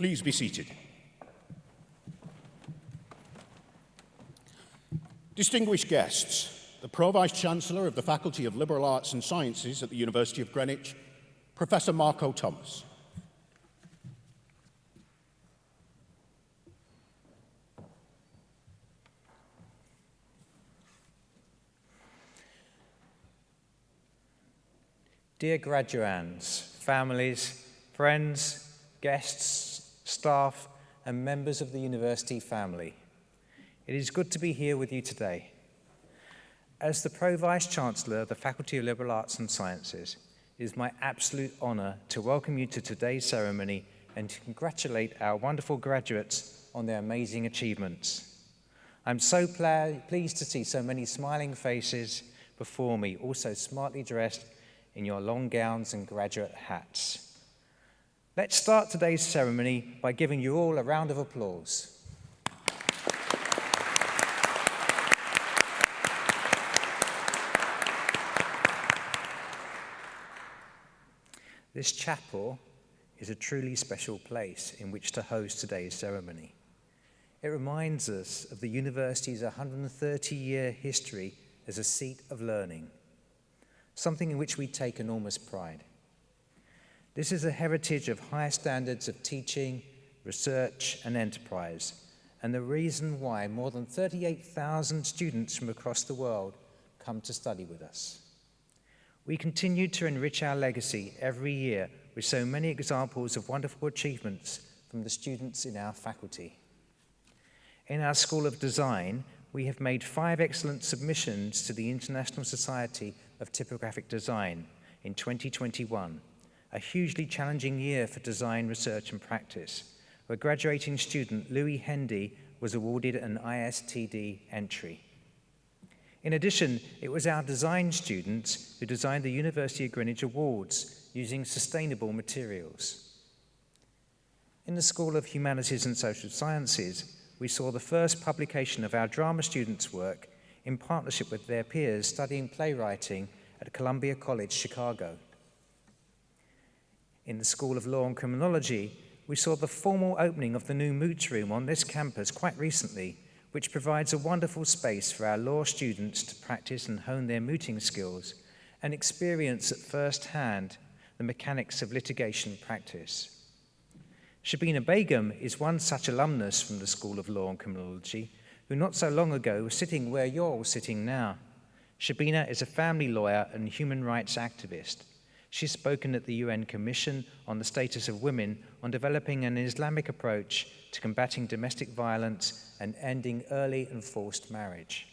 Please be seated. Distinguished guests, the Pro-Vice Chancellor of the Faculty of Liberal Arts and Sciences at the University of Greenwich, Professor Marco Thomas. Dear graduands, families, friends, guests, staff, and members of the university family, it is good to be here with you today. As the Pro-Vice Chancellor of the Faculty of Liberal Arts and Sciences, it is my absolute honour to welcome you to today's ceremony and to congratulate our wonderful graduates on their amazing achievements. I'm so pleased to see so many smiling faces before me, also smartly dressed in your long gowns and graduate hats. Let's start today's ceremony by giving you all a round of applause. This chapel is a truly special place in which to host today's ceremony. It reminds us of the university's 130-year history as a seat of learning something in which we take enormous pride. This is a heritage of high standards of teaching, research and enterprise, and the reason why more than 38,000 students from across the world come to study with us. We continue to enrich our legacy every year with so many examples of wonderful achievements from the students in our faculty. In our School of Design, we have made five excellent submissions to the International Society of Typographic Design in 2021, a hugely challenging year for design research and practice, where graduating student Louis Hendy was awarded an ISTD entry. In addition, it was our design students who designed the University of Greenwich Awards using sustainable materials. In the School of Humanities and Social Sciences, we saw the first publication of our drama students' work in partnership with their peers studying playwriting at Columbia College, Chicago. In the School of Law and Criminology, we saw the formal opening of the new Moots Room on this campus quite recently, which provides a wonderful space for our law students to practice and hone their mooting skills and experience at first hand the mechanics of litigation practice. Shabina Begum is one such alumnus from the School of Law and Criminology who not so long ago was sitting where you're all sitting now. Shabina is a family lawyer and human rights activist. She's spoken at the UN Commission on the Status of Women on developing an Islamic approach to combating domestic violence and ending early and forced marriage.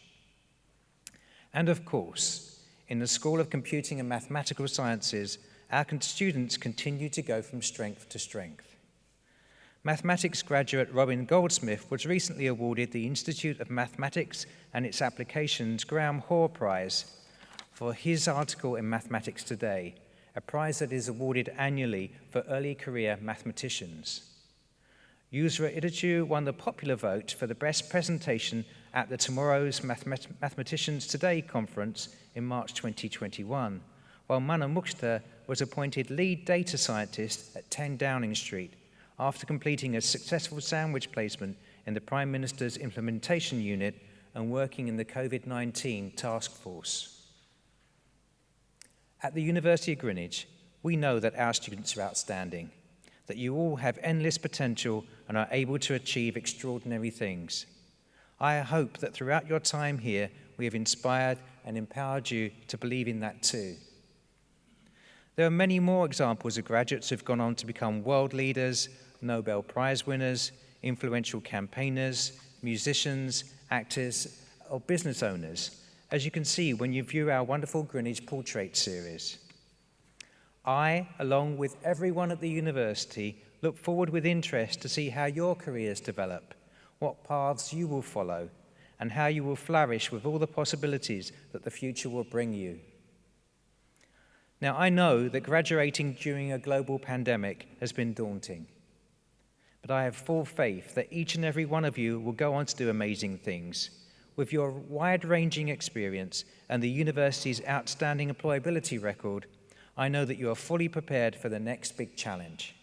And of course, in the School of Computing and Mathematical Sciences, our students continue to go from strength to strength. Mathematics graduate Robin Goldsmith was recently awarded the Institute of Mathematics and its Applications Graham Hoare Prize for his article in Mathematics Today, a prize that is awarded annually for early career mathematicians. Yusra Idaju won the popular vote for the best presentation at the Tomorrow's Mathemat Mathematicians Today conference in March 2021, while Mana Mukhtar was appointed lead data scientist at 10 Downing Street after completing a successful sandwich placement in the Prime Minister's implementation unit and working in the COVID-19 task force. At the University of Greenwich, we know that our students are outstanding, that you all have endless potential and are able to achieve extraordinary things. I hope that throughout your time here, we have inspired and empowered you to believe in that too. There are many more examples of graduates who've gone on to become world leaders, Nobel Prize winners, influential campaigners, musicians, actors, or business owners, as you can see when you view our wonderful Greenwich Portrait series. I, along with everyone at the university, look forward with interest to see how your careers develop, what paths you will follow, and how you will flourish with all the possibilities that the future will bring you. Now, I know that graduating during a global pandemic has been daunting. But I have full faith that each and every one of you will go on to do amazing things. With your wide-ranging experience and the university's outstanding employability record, I know that you are fully prepared for the next big challenge.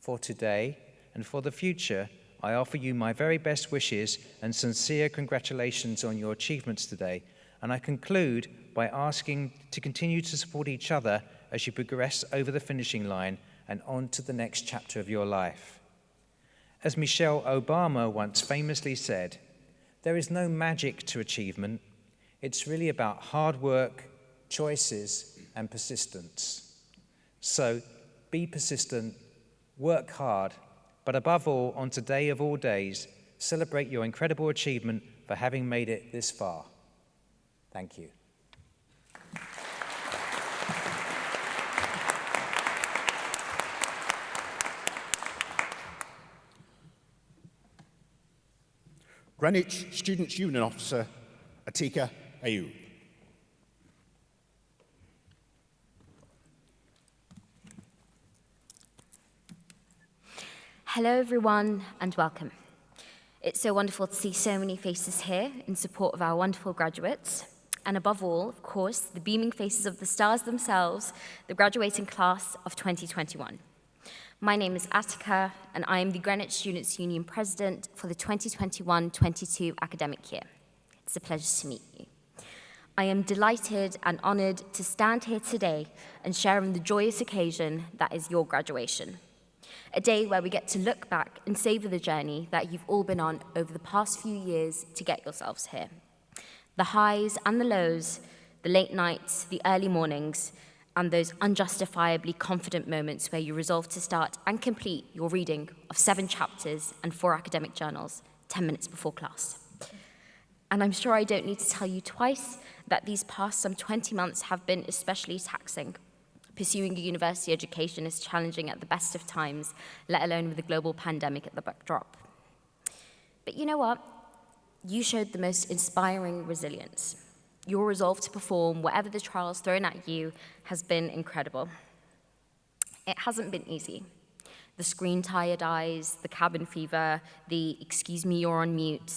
For today and for the future, I offer you my very best wishes and sincere congratulations on your achievements today. And I conclude by asking to continue to support each other as you progress over the finishing line and on to the next chapter of your life. As Michelle Obama once famously said, there is no magic to achievement. It's really about hard work, choices, and persistence. So be persistent, work hard, but above all, on today of all days, celebrate your incredible achievement for having made it this far. Thank you. Greenwich Students' Union Officer Atika Ayub. Hello, everyone, and welcome. It's so wonderful to see so many faces here in support of our wonderful graduates. And above all, of course, the beaming faces of the stars themselves, the graduating class of 2021. My name is Atika, and I am the Greenwich Students' Union President for the 2021-22 academic year. It's a pleasure to meet you. I am delighted and honoured to stand here today and share in the joyous occasion that is your graduation. A day where we get to look back and savour the journey that you've all been on over the past few years to get yourselves here. The highs and the lows, the late nights, the early mornings, and those unjustifiably confident moments where you resolve to start and complete your reading of seven chapters and four academic journals 10 minutes before class. And I'm sure I don't need to tell you twice that these past some 20 months have been especially taxing. Pursuing a university education is challenging at the best of times, let alone with a global pandemic at the backdrop. But you know what? You showed the most inspiring resilience. Your resolve to perform whatever the trials thrown at you has been incredible. It hasn't been easy. The screen tired eyes, the cabin fever, the excuse me, you're on mute.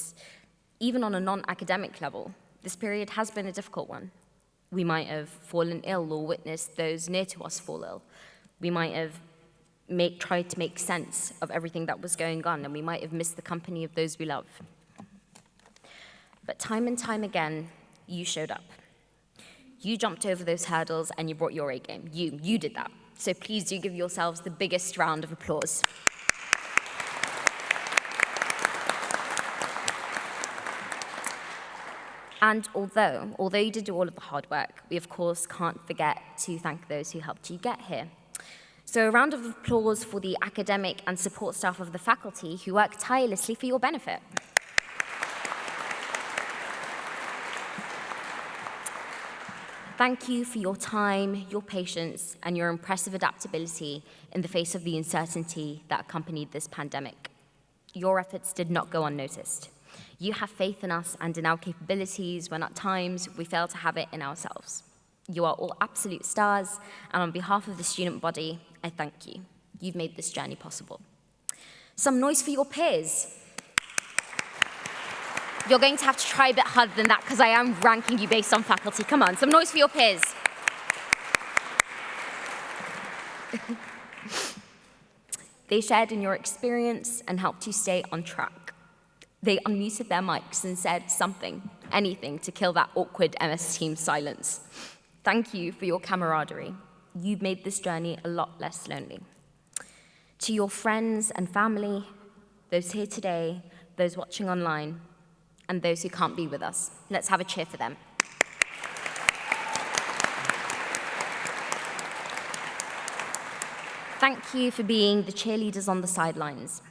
Even on a non-academic level, this period has been a difficult one. We might have fallen ill or witnessed those near to us fall ill. We might have make, tried to make sense of everything that was going on, and we might have missed the company of those we love. But time and time again, you showed up. You jumped over those hurdles and you brought your A game. You, you did that. So please do give yourselves the biggest round of applause. And although, although you did do all of the hard work, we of course can't forget to thank those who helped you get here. So a round of applause for the academic and support staff of the faculty who work tirelessly for your benefit. Thank you for your time, your patience, and your impressive adaptability in the face of the uncertainty that accompanied this pandemic. Your efforts did not go unnoticed. You have faith in us and in our capabilities when at times we fail to have it in ourselves. You are all absolute stars, and on behalf of the student body, I thank you. You've made this journey possible. Some noise for your peers. You're going to have to try a bit harder than that because I am ranking you based on faculty. Come on, some noise for your peers. they shared in your experience and helped you stay on track. They unmuted their mics and said something, anything, to kill that awkward MS Team silence. Thank you for your camaraderie. You've made this journey a lot less lonely. To your friends and family, those here today, those watching online, and those who can't be with us. Let's have a cheer for them. Thank you for being the cheerleaders on the sidelines.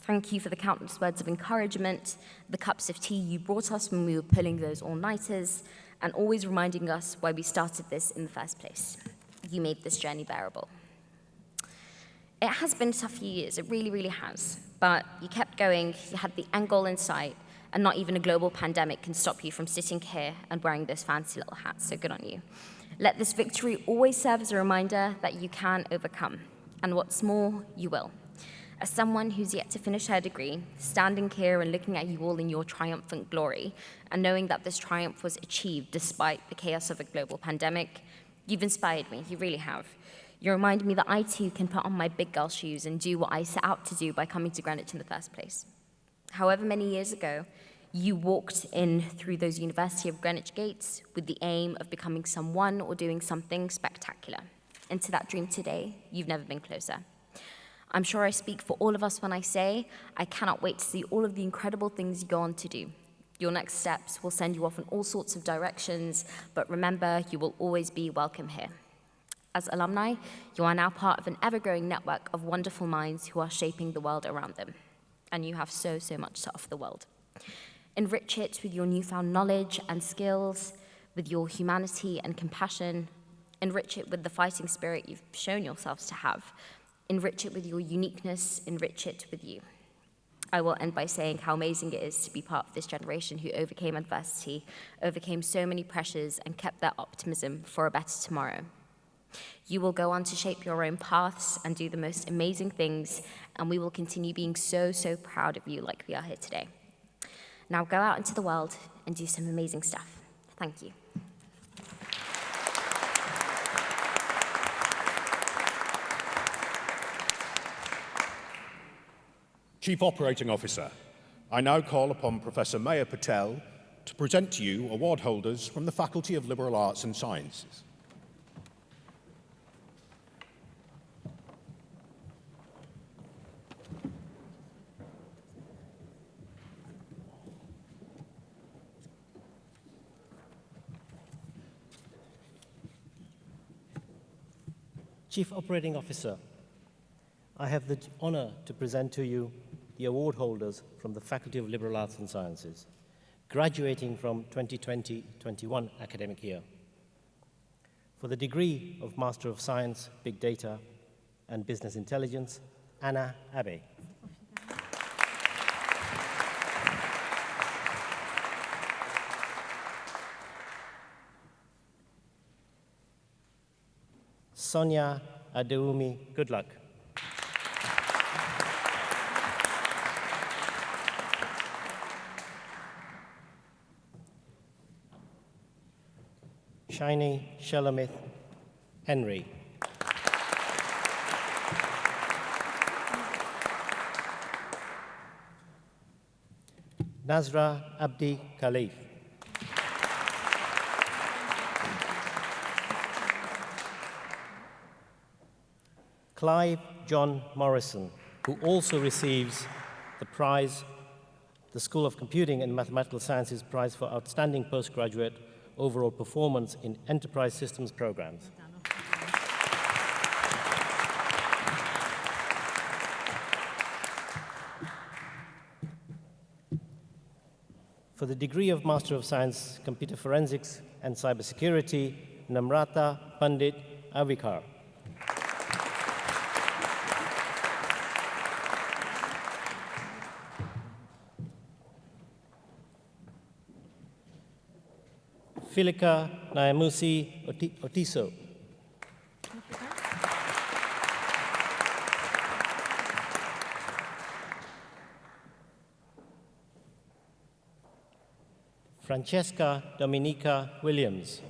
Thank you for the countless words of encouragement, the cups of tea you brought us when we were pulling those all-nighters, and always reminding us why we started this in the first place. You made this journey bearable. It has been a tough few years, it really, really has. But you kept going, you had the end goal in sight, and not even a global pandemic can stop you from sitting here and wearing those fancy little hats, so good on you. Let this victory always serve as a reminder that you can overcome, and what's more, you will. As someone who's yet to finish her degree, standing here and looking at you all in your triumphant glory, and knowing that this triumph was achieved despite the chaos of a global pandemic, you've inspired me, you really have. You remind me that I too can put on my big girl shoes and do what I set out to do by coming to Greenwich in the first place. However many years ago, you walked in through those University of Greenwich gates with the aim of becoming someone or doing something spectacular. And to that dream today, you've never been closer. I'm sure I speak for all of us when I say I cannot wait to see all of the incredible things you go on to do. Your next steps will send you off in all sorts of directions, but remember, you will always be welcome here. As alumni, you are now part of an ever-growing network of wonderful minds who are shaping the world around them. And you have so, so much to offer the world. Enrich it with your newfound knowledge and skills, with your humanity and compassion. Enrich it with the fighting spirit you've shown yourselves to have, Enrich it with your uniqueness, enrich it with you. I will end by saying how amazing it is to be part of this generation who overcame adversity, overcame so many pressures, and kept their optimism for a better tomorrow. You will go on to shape your own paths and do the most amazing things, and we will continue being so, so proud of you like we are here today. Now go out into the world and do some amazing stuff. Thank you. Chief Operating Officer, I now call upon Professor Maya Patel to present to you award holders from the Faculty of Liberal Arts and Sciences. Chief Operating Officer, I have the honor to present to you the award holders from the Faculty of Liberal Arts and Sciences, graduating from 2020-21 academic year. For the degree of Master of Science, Big Data, and Business Intelligence, Anna Abe. Sonia Adeumi Good luck. Shiny Shulamith Henry. Nazra Abdi Khalif. Clive John Morrison, who also receives the prize, the School of Computing and Mathematical Sciences Prize for Outstanding Postgraduate Overall Performance in Enterprise Systems Programs. For the degree of Master of Science, Computer Forensics and Cybersecurity, Namrata Pandit Avikar. Filika Nyamusi Otiso. Francesca Dominica Williams.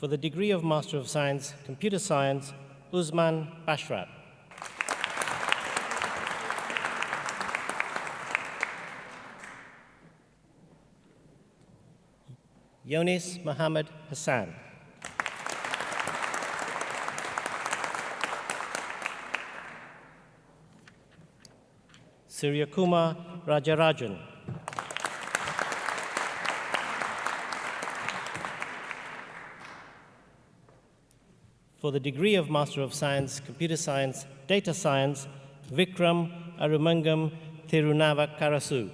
For the degree of Master of Science, Computer Science, Usman Bashrat. Yonis Muhammad Hassan. Suryakuma Rajarajan. For the degree of Master of Science, Computer Science, Data Science, Vikram Arumangam Karasu.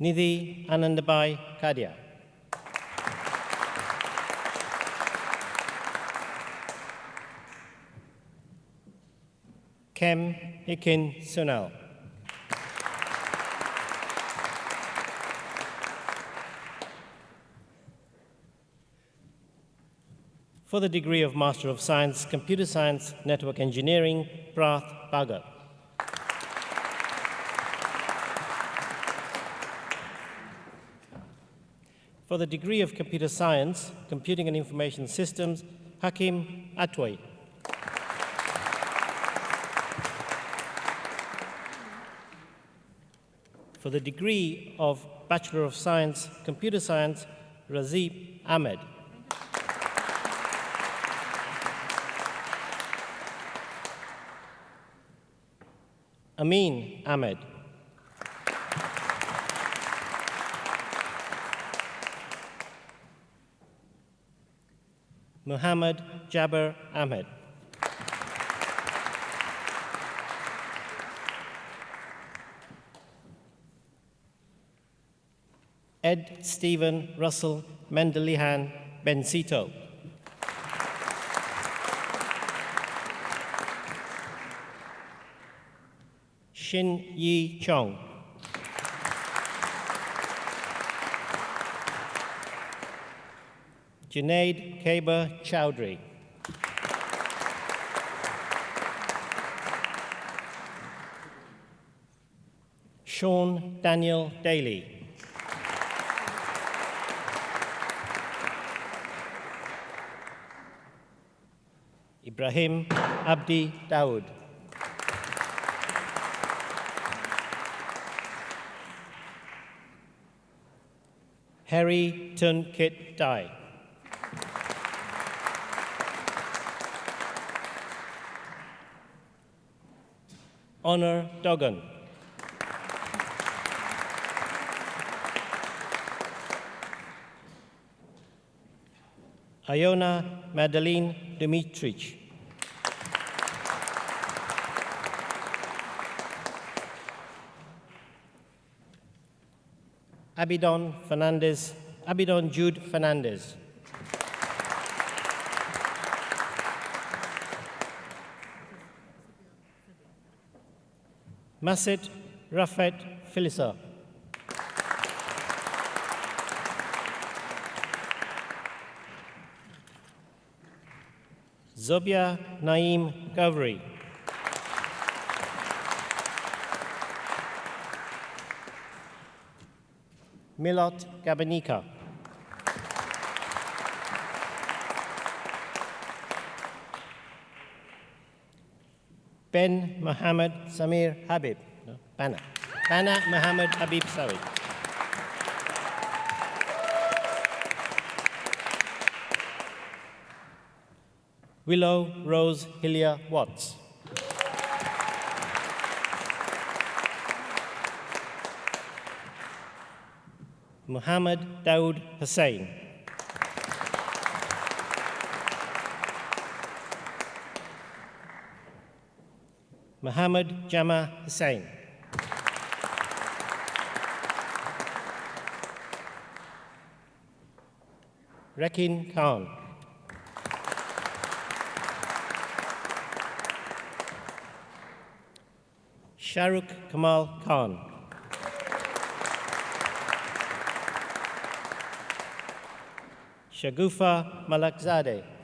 Nidhi Anandabai Kadia. Kem Ikin Sunal. For the degree of Master of Science, Computer Science, Network Engineering, Prath Bhagat. For the degree of Computer Science, Computing and Information Systems, Hakim Atway. For the degree of Bachelor of Science, Computer Science, Razib Ahmed. Amin Ahmed. Muhammad Jabbar Ahmed. Ed Stephen Russell Mendelihan Bencito. Shin Yi Chong. Junaid Kaber Chowdhury. Sean Daniel Daly. Ibrahim Abdi Dawood. Harry Tunkit Dai. Honor Duggan. Iona Madeline Dimitrich. Abidon Fernandez, Abidon Jude Fernandez. Masit Rafet Filisa. Zobia Naim Gavri. Milot Gabanika. Ben Mohammed Samir Habib. No, Bana. Bana Mohammed Habib Sawi. Willow Rose Hillia Watts. Muhammad Daoud Hussain. Muhammad Jama Hussain. Rekin Khan. Shahrukh Kamal Khan. Shagufa Malakzadeh.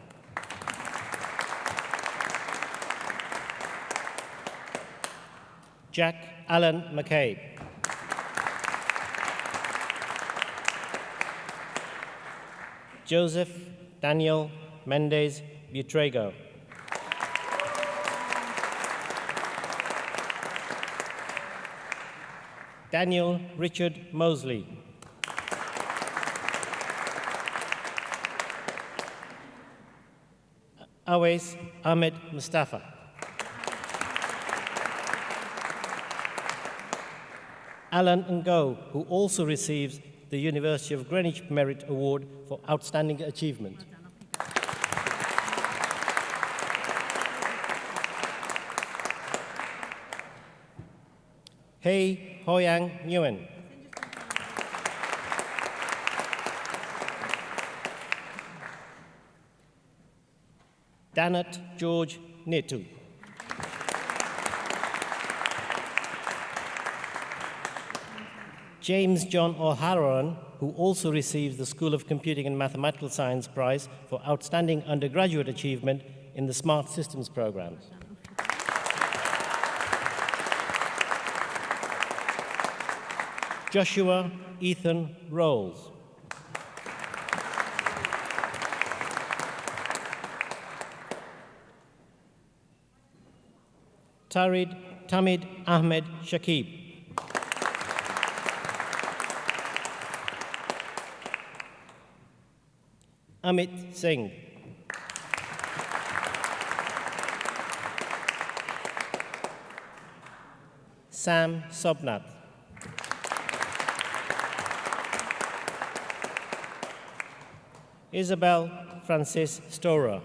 Jack Allen McCabe. Joseph Daniel Mendez Butrego. Daniel Richard Mosley. Awais Ahmed Mustafa. Alan Ngo, who also receives the University of Greenwich Merit Award for Outstanding Achievement. Hei Hoyang Nguyen. Danat George Netu. James John O'Halloran, who also received the School of Computing and Mathematical Science Prize for outstanding undergraduate achievement in the Smart Systems programme. Joshua Ethan Rolls. Tarid Tamid Ahmed Shakib. Amit Singh. Sam Sobnath. Isabel Francis Storer.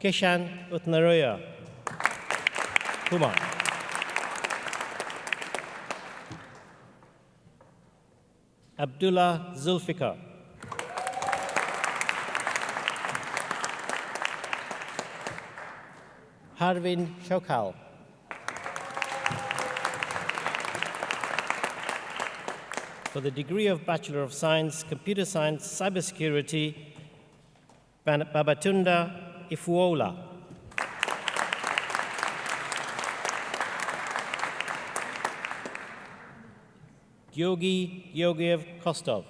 Kishan Utnaroya. Kumar. Abdullah Zulfikar. Harvin Shokal. For the degree of Bachelor of Science, Computer Science, Cybersecurity, Babatunde Ifuola. Yogi Yogiev Kostov.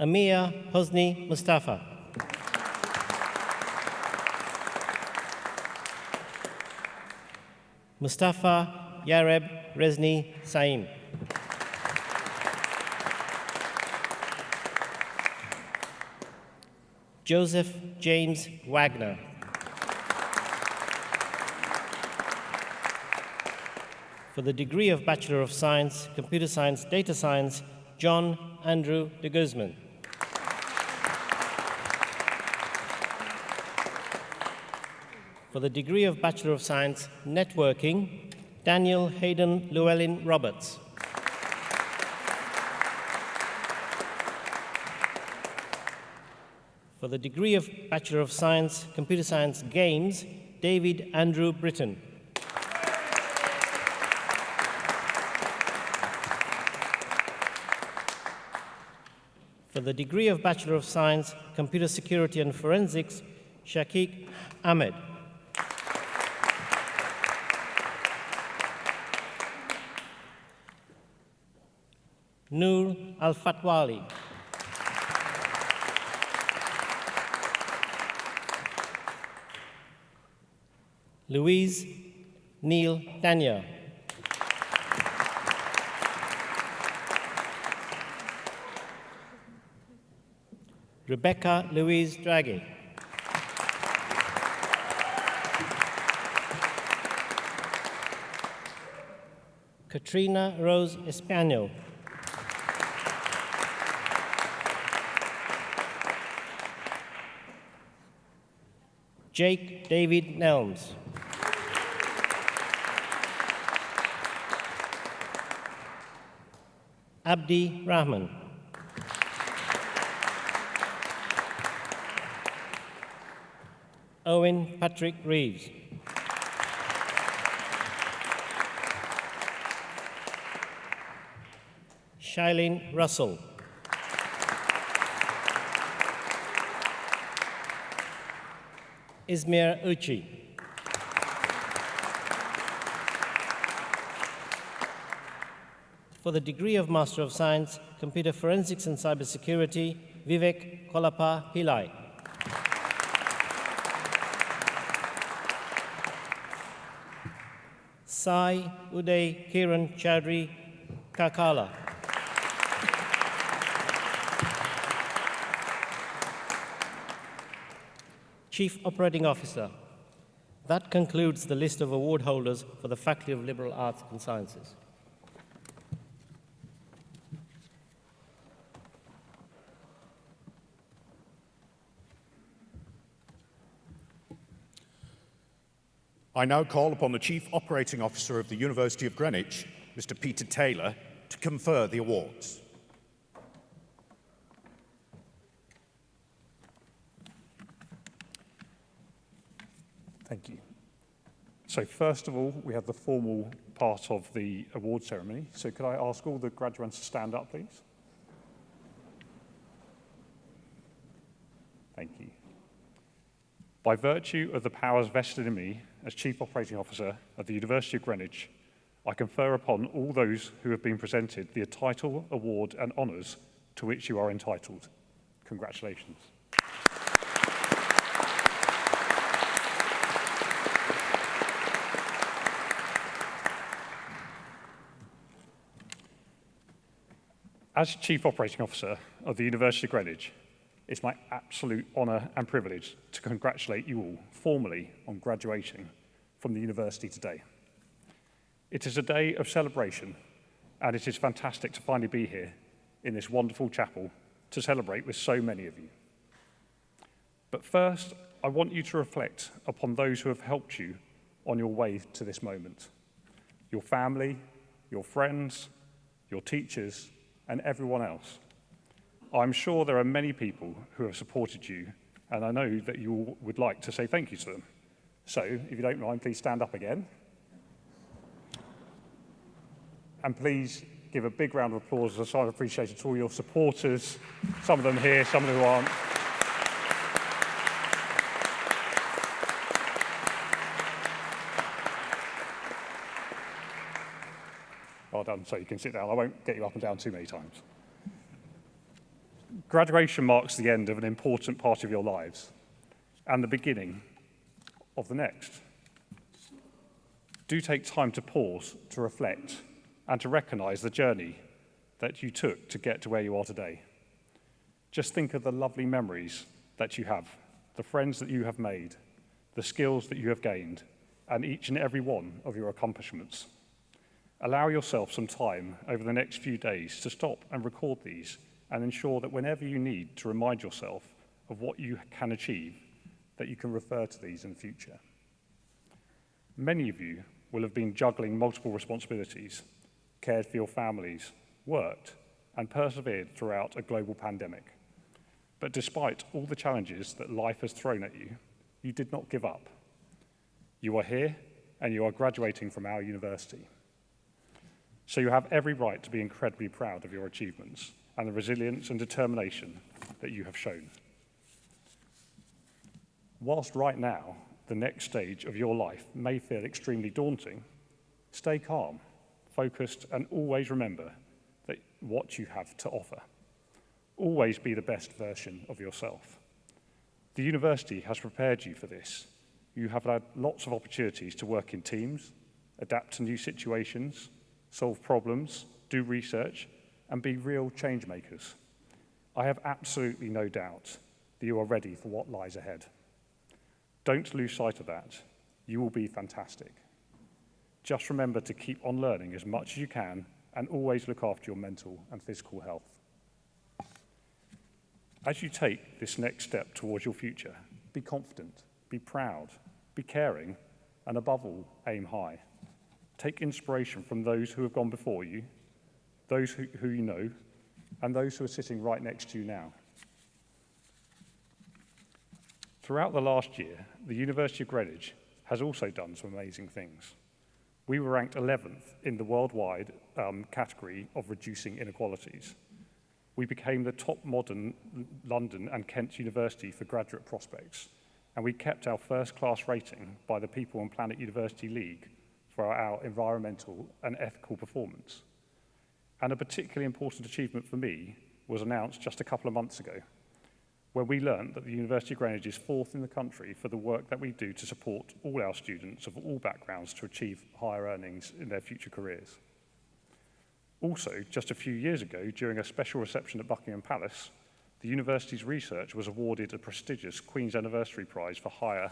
Amir Hosni Mustafa. Mustafa Yareb Rezni Saim. Joseph James Wagner. For the degree of Bachelor of Science, Computer Science, Data Science, John Andrew de Guzman. For the degree of Bachelor of Science, Networking, Daniel Hayden Llewellyn Roberts. For the degree of Bachelor of Science, Computer Science, Games, David Andrew Britton. The degree of Bachelor of Science, Computer Security and Forensics, Shakik Ahmed. Noor Al Fatwali. Louise Neil Tanya. Rebecca Louise Draghi. Katrina Rose Espanol. Jake David Nelms. Abdi Rahman. Owen Patrick Reeves. Shailene Russell. Izmir Uchi. For the degree of Master of Science, Computer Forensics and Cybersecurity, Vivek Kolapa Pillai. Sai Uday Kiran Chaudhry Kakala. Chief Operating Officer. That concludes the list of award holders for the Faculty of Liberal Arts and Sciences. I now call upon the Chief Operating Officer of the University of Greenwich, Mr. Peter Taylor, to confer the awards. Thank you. So first of all, we have the formal part of the award ceremony. So could I ask all the graduates to stand up, please? Thank you. By virtue of the powers vested in me as Chief Operating Officer of the University of Greenwich, I confer upon all those who have been presented the title, award and honours to which you are entitled. Congratulations. As Chief Operating Officer of the University of Greenwich, it's my absolute honour and privilege to congratulate you all formally on graduating from the university today. It is a day of celebration and it is fantastic to finally be here in this wonderful chapel to celebrate with so many of you. But first, I want you to reflect upon those who have helped you on your way to this moment. Your family, your friends, your teachers, and everyone else. I'm sure there are many people who have supported you, and I know that you would like to say thank you to them. So, if you don't mind, please stand up again. And please give a big round of applause as a sign of appreciation to all your supporters, some of them here, some of them who aren't. Well done, so you can sit down. I won't get you up and down too many times. Graduation marks the end of an important part of your lives and the beginning of the next. Do take time to pause, to reflect, and to recognise the journey that you took to get to where you are today. Just think of the lovely memories that you have, the friends that you have made, the skills that you have gained, and each and every one of your accomplishments. Allow yourself some time over the next few days to stop and record these and ensure that whenever you need to remind yourself of what you can achieve, that you can refer to these in the future. Many of you will have been juggling multiple responsibilities, cared for your families, worked, and persevered throughout a global pandemic. But despite all the challenges that life has thrown at you, you did not give up. You are here and you are graduating from our university. So you have every right to be incredibly proud of your achievements and the resilience and determination that you have shown. Whilst right now, the next stage of your life may feel extremely daunting, stay calm, focused, and always remember that what you have to offer. Always be the best version of yourself. The university has prepared you for this. You have had lots of opportunities to work in teams, adapt to new situations, solve problems, do research, and be real change makers. I have absolutely no doubt that you are ready for what lies ahead. Don't lose sight of that. You will be fantastic. Just remember to keep on learning as much as you can and always look after your mental and physical health. As you take this next step towards your future, be confident, be proud, be caring, and above all, aim high. Take inspiration from those who have gone before you those who, who you know, and those who are sitting right next to you now. Throughout the last year, the University of Greenwich has also done some amazing things. We were ranked 11th in the worldwide um, category of reducing inequalities. We became the top modern London and Kent University for graduate prospects, and we kept our first class rating by the People and Planet University League for our environmental and ethical performance. And a particularly important achievement for me was announced just a couple of months ago, where we learned that the University of Greenwich is fourth in the country for the work that we do to support all our students of all backgrounds to achieve higher earnings in their future careers. Also, just a few years ago, during a special reception at Buckingham Palace, the university's research was awarded a prestigious Queen's Anniversary Prize for higher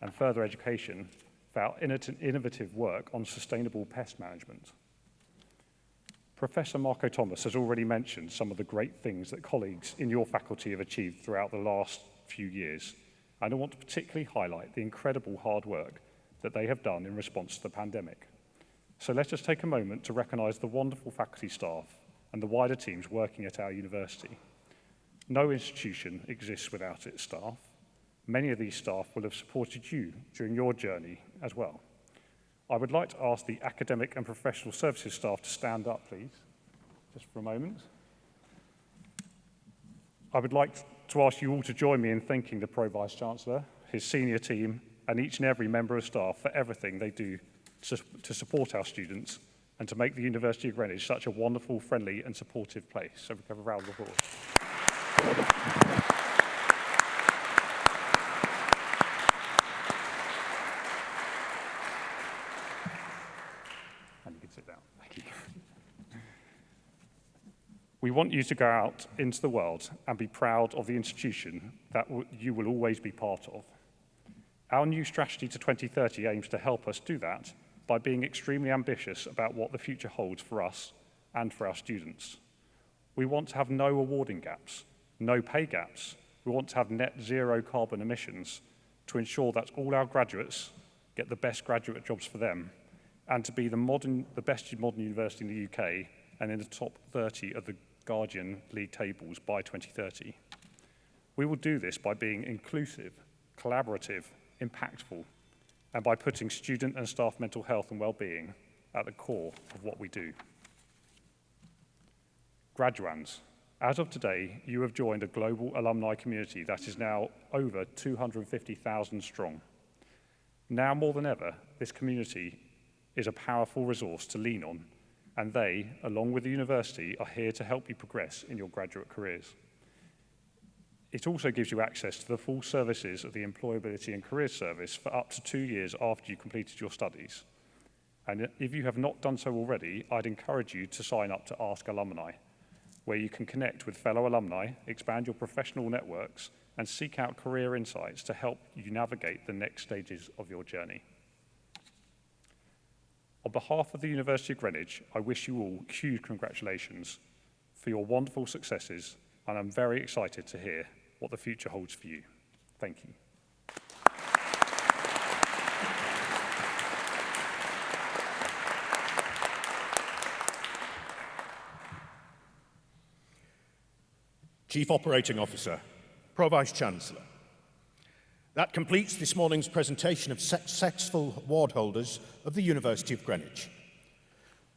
and further education for our innovative work on sustainable pest management. Professor Marco Thomas has already mentioned some of the great things that colleagues in your faculty have achieved throughout the last few years. And I want to particularly highlight the incredible hard work that they have done in response to the pandemic. So let us take a moment to recognise the wonderful faculty staff and the wider teams working at our university. No institution exists without its staff. Many of these staff will have supported you during your journey as well. I would like to ask the academic and professional services staff to stand up, please, just for a moment. I would like to ask you all to join me in thanking the Pro Vice Chancellor, his senior team, and each and every member of staff for everything they do to, to support our students and to make the University of Greenwich such a wonderful, friendly and supportive place. So we have a round of applause. Want you to go out into the world and be proud of the institution that you will always be part of. Our new strategy to 2030 aims to help us do that by being extremely ambitious about what the future holds for us and for our students. We want to have no awarding gaps, no pay gaps. We want to have net zero carbon emissions to ensure that all our graduates get the best graduate jobs for them and to be the, modern, the best modern university in the UK and in the top 30 of the Guardian League tables by 2030. We will do this by being inclusive, collaborative, impactful, and by putting student and staff mental health and well-being at the core of what we do. Graduands, as of today, you have joined a global alumni community that is now over 250,000 strong. Now more than ever, this community is a powerful resource to lean on, and they, along with the university, are here to help you progress in your graduate careers. It also gives you access to the full services of the Employability and Careers Service for up to two years after you completed your studies. And if you have not done so already, I'd encourage you to sign up to Ask Alumni, where you can connect with fellow alumni, expand your professional networks, and seek out career insights to help you navigate the next stages of your journey. On behalf of the University of Greenwich, I wish you all huge congratulations for your wonderful successes, and I'm very excited to hear what the future holds for you. Thank you. Chief Operating Officer, Pro Vice Chancellor. That completes this morning's presentation of successful ward holders of the University of Greenwich.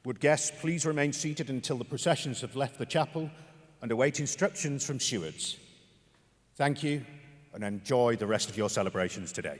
Would guests please remain seated until the processions have left the chapel and await instructions from stewards. Thank you and enjoy the rest of your celebrations today.